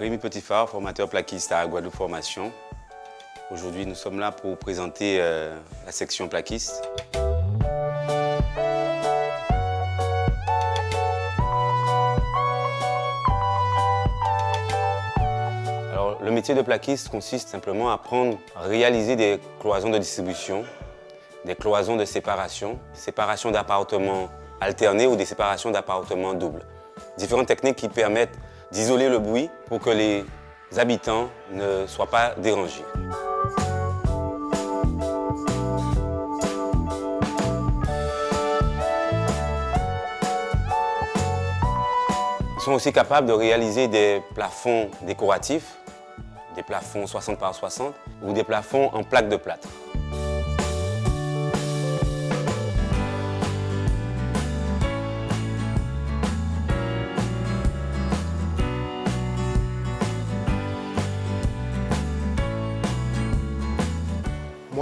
Rémi Petitfard, formateur plaquiste à Guadeloupe Formation. Aujourd'hui, nous sommes là pour présenter euh, la section plaquiste. Alors, le métier de plaquiste consiste simplement à prendre, à réaliser des cloisons de distribution, des cloisons de séparation, séparation d'appartements alternés ou des séparations d'appartements doubles. Différentes techniques qui permettent d'isoler le bruit pour que les habitants ne soient pas dérangés. Ils sont aussi capables de réaliser des plafonds décoratifs, des plafonds 60 par 60 ou des plafonds en plaques de plâtre.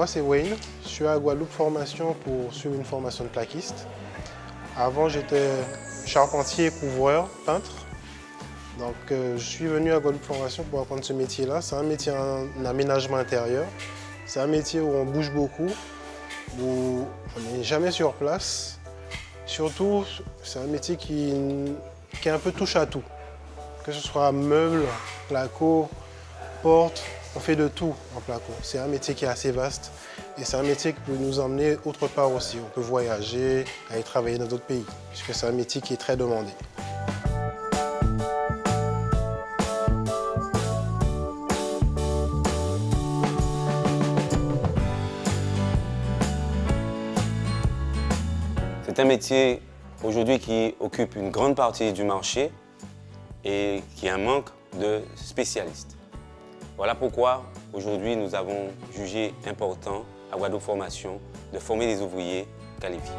Moi, c'est Wayne. Je suis à Guadeloupe Formation pour suivre une formation de plaquiste. Avant, j'étais charpentier, couvreur, peintre. Donc, euh, je suis venu à Guadeloupe Formation pour apprendre ce métier-là. C'est un métier en aménagement intérieur. C'est un métier où on bouge beaucoup, où on n'est jamais sur place. Surtout, c'est un métier qui, qui est un peu touche à tout. Que ce soit meubles, placo, porte, on fait de tout en placo. C'est un métier qui est assez vaste et c'est un métier qui peut nous emmener autre part aussi. On peut voyager, aller travailler dans d'autres pays, puisque c'est un métier qui est très demandé. C'est un métier aujourd'hui qui occupe une grande partie du marché et qui a un manque de spécialistes. Voilà pourquoi aujourd'hui nous avons jugé important à Guadeloupe Formation de former des ouvriers qualifiés.